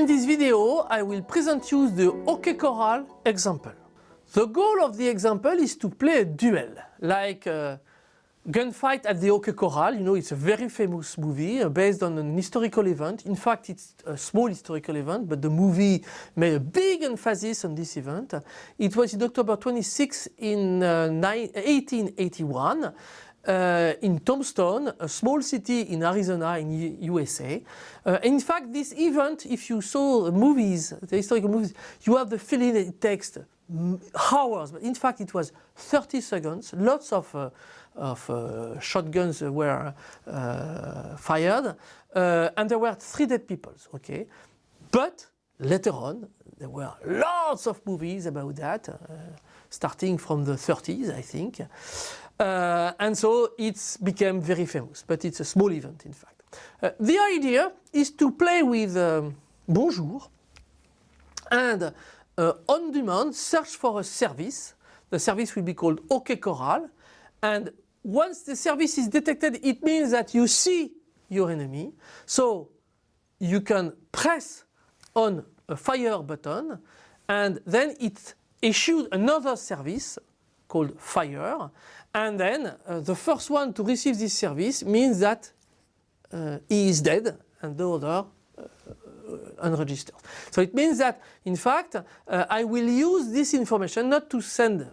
In this video, I will present you the OK Corral example. The goal of the example is to play a duel, like Gunfight at the OK Corral, you know, it's a very famous movie uh, based on an historical event. In fact, it's a small historical event, but the movie made a big emphasis on this event. It was in October 26 in uh, 1881 uh, in Tombstone, a small city in Arizona in U USA. Uh, in fact, this event, if you saw the movies, the historical movies, you have the feeling it takes hours, but in fact it was 30 seconds, lots of uh, of uh, shotguns were uh, fired uh, and there were three dead people, okay? But later on there were lots of movies about that, starting from the 30s I think. Uh, and so it became very famous, but it's a small event in fact. Uh, the idea is to play with um, Bonjour and uh, on demand search for a service. The service will be called OK Corral and once the service is detected, it means that you see your enemy. So you can press on a fire button and then it issues another service called fire and then uh, the first one to receive this service means that uh, he is dead and the other uh, unregistered. So it means that in fact uh, I will use this information not to send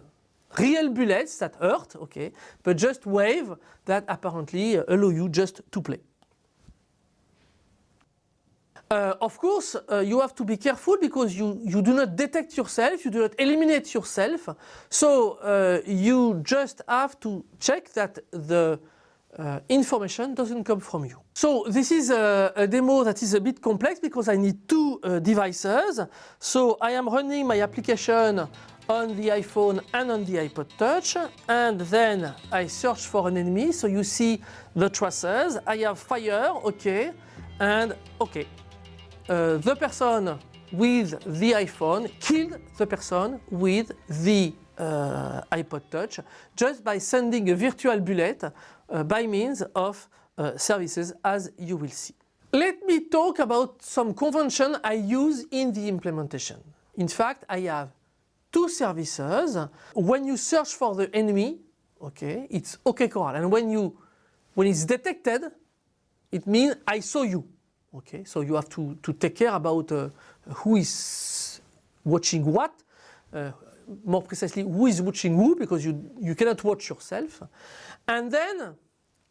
real bullets that hurt, okay, but just wave that apparently allow you just to play. Uh, of course, uh, you have to be careful because you, you do not detect yourself, you do not eliminate yourself. So uh, you just have to check that the uh, information doesn't come from you. So this is a, a, demo that is a bit complex because I need two uh, devices. So I am running my application on the iPhone and on the iPod Touch and then I search for an enemy so you see the traces I have fire okay and okay uh, the person with the iPhone killed the person with the uh, iPod Touch just by sending a virtual bullet uh, by means of uh, services as you will see. Let me talk about some convention I use in the implementation. In fact, I have two services. When you search for the enemy, okay, it's OK Corral. And when you when it's detected, it means I saw you. Okay, so you have to, to take care about uh, who is watching what, uh, more precisely who is watching who because you, you cannot watch yourself. And then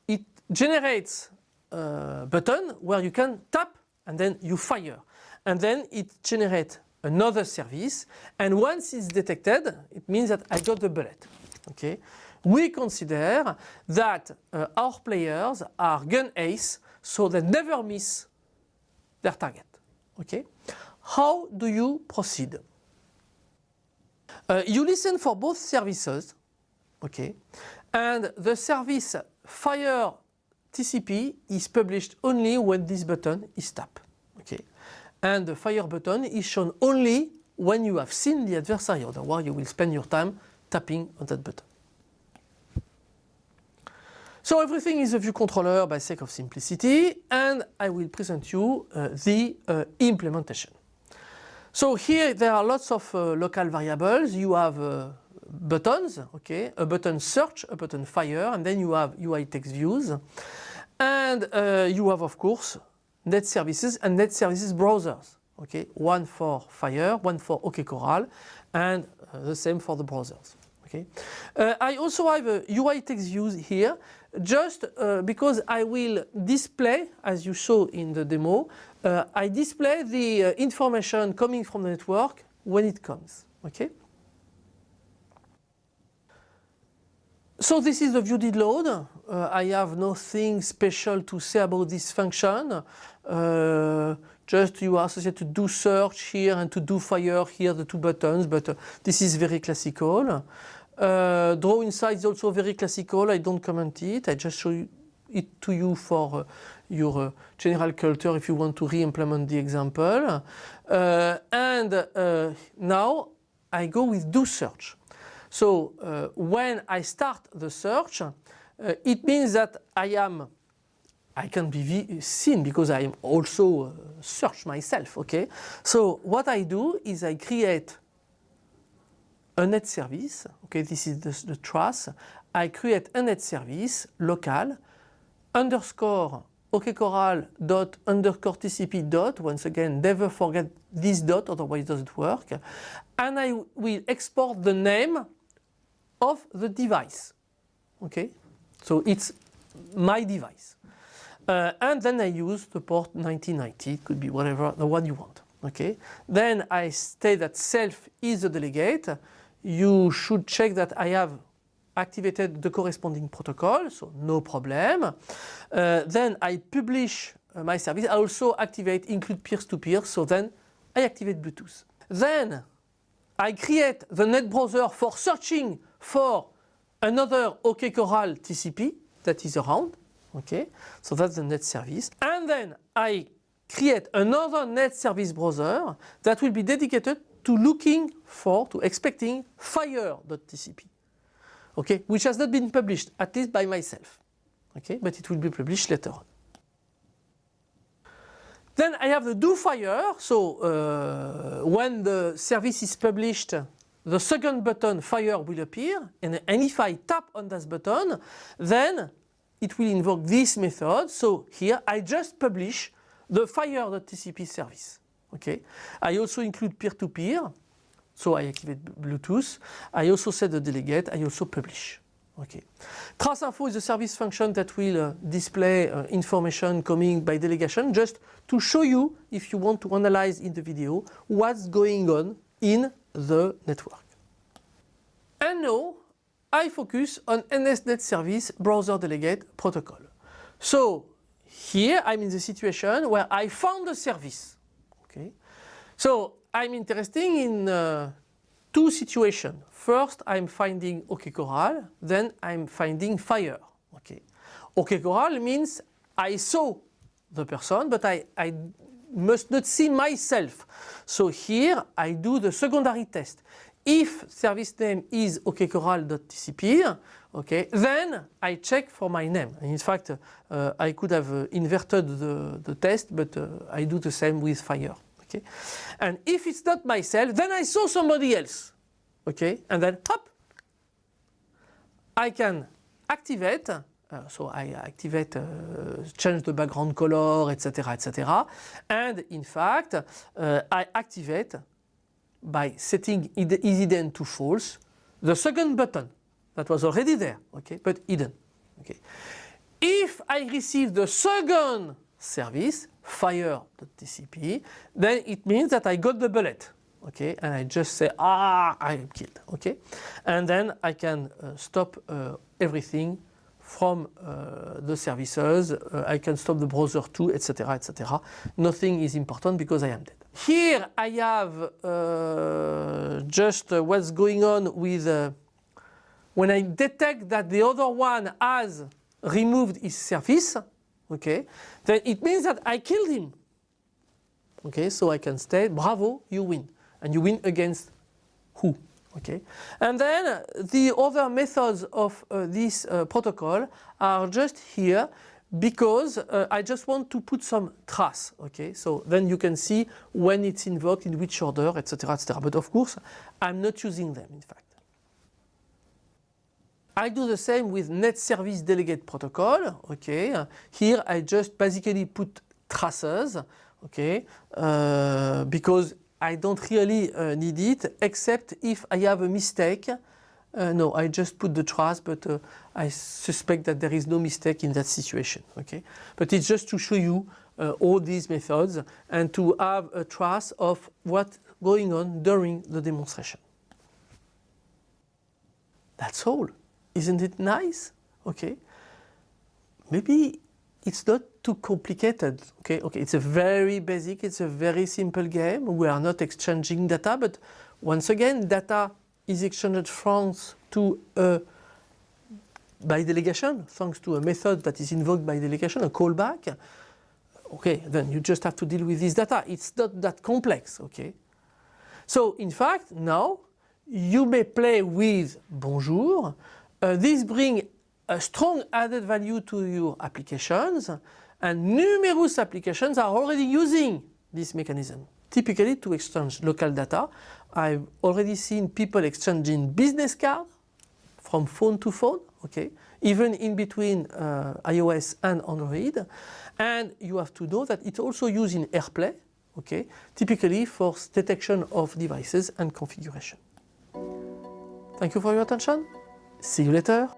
it generates a button where you can tap and then you fire. And then it generates another service and once it's detected it means that I got the bullet. Okay? We consider that uh, our players are gun ace so they never miss their target. Okay? How do you proceed? Uh, you listen for both services okay? and the service fire TCP is published only when this button is tapped. Okay? and the fire button is shown only when you have seen the adversary, otherwise you will spend your time tapping on that button. So everything is a view controller by sake of simplicity and I will present you uh, the uh, implementation. So here there are lots of uh, local variables. You have uh, buttons, okay, a button search, a button fire, and then you have UI text views. And uh, you have of course net services and net services browsers. Okay, one for Fire, one for OK Corral, and uh, the same for the browsers. Okay, I also have a UI text views here, just uh, because I will display, as you saw in the demo, uh, I display the uh, information coming from the network when it comes. Okay. So this is the view did load. Uh, I have nothing special to say about this function. Uh, just you are associated to do search here and to do fire here, the two buttons, but uh, this is very classical. Uh, draw inside is also very classical. I don't comment it. I just show it to you for uh, your uh, general culture if you want to re-implement the example. and now I go with do search. So uh, when I start the search, uh, it means that I am I can be seen because I am also uh, search myself, okay? So what I do is I create a net service, okay, this is the, the truss. I create a net service local underscore okcorral dot underscore tcp dot, once again never forget this dot otherwise it doesn't work, and I will export the name of the device, okay? So it's my device. Uh, and then I use the port 1990, it could be whatever, the one you want. Okay. Then I state that self is the delegate. You should check that I have activated the corresponding protocol, so no problem. Uh, then I publish uh, my service. I also activate include peer-to-peer, -peer, so then I activate Bluetooth. Then I create the net browser for searching for another OK Corral TCP that is around. Okay, so that's the net service. And then I create another net service browser that will be dedicated to looking for, to expecting fire.tcp. Okay, which has not been published, at least by myself. Okay, but it will be published later on. Then I have the do fire. So uh, when the service is published, the second button fire will appear. And, and if I tap on that button, then it will invoke this method. So here I just publish the fire.tcp service. Okay. I also include peer-to-peer. -peer, so I activate Bluetooth. I also set the delegate. I also publish. Okay. Trace info is a service function that will uh, display uh, information coming by delegation just to show you if you want to analyze in the video what's going on in the network. And now I focus on NSNet service browser delegate protocol. So here I'm in the situation where I found a service. Okay. So I'm interested in uh, two situations. First I'm finding OK Corral, then I'm finding fire. Okay. OK means I saw the person but I, I must not see myself. So here I do the secondary test if service name is okcorral.tcp, okay, then I check for my name. In fact, uh, I could have uh, inverted the, the, test, but uh, I do the same with fire. Okay, and if it's not myself, then I saw somebody else. Okay, and then hop, I can activate. Uh, so I activate, uh, change the background color, etc., etc. And in fact, uh, I activate by setting isHidden to false the second button that was already there, okay, but hidden. Okay. If I receive the second service, fire.tcp, then it means that I got the bullet. Okay, and I just say, ah, I am killed. Okay, and then I can uh, stop uh, everything from uh, the services. Uh, I can stop the browser too, etc., etc. Nothing is important because I am dead. Here I have uh, just uh, what's going on with when I detect that the other one has removed his service, okay, then it means that I killed him. Okay, so I can state, bravo, you win. And you win against who? Okay, and then the other methods of uh, this uh, protocol are just here because uh, I just want to put some trace, okay? So then you can see when it's invoked, in which order, etc., etc. But of course, I'm not using them, in fact. I do the same with net service delegate protocol, okay? Here I just basically put traces, okay? Uh, because I don't really uh, need it, except if I have a mistake uh, no, I just put the trace, but uh, I suspect that there is no mistake in that situation. Okay, but it's just to show you uh, all these methods and to have a trace of what's going on during the demonstration. That's all. Isn't it nice? Okay. Maybe it's not too complicated. Okay, okay. It's a very basic, it's a very simple game. We are not exchanging data, but once again, data is exchanged France to a by delegation, thanks to a method that is invoked by delegation, a callback. Okay, then you just have to deal with this data. It's not that complex, okay? So in fact, now you may play with bonjour. Uh, this brings a strong added value to your applications And numerous applications are already using this mechanism. Typically to exchange local data, I've already seen people exchanging business cards from phone to phone, okay, even in between uh, iOS and Android. And you have to know that it's also used in AirPlay, okay, typically for detection of devices and configuration. Thank you for your attention. See you later.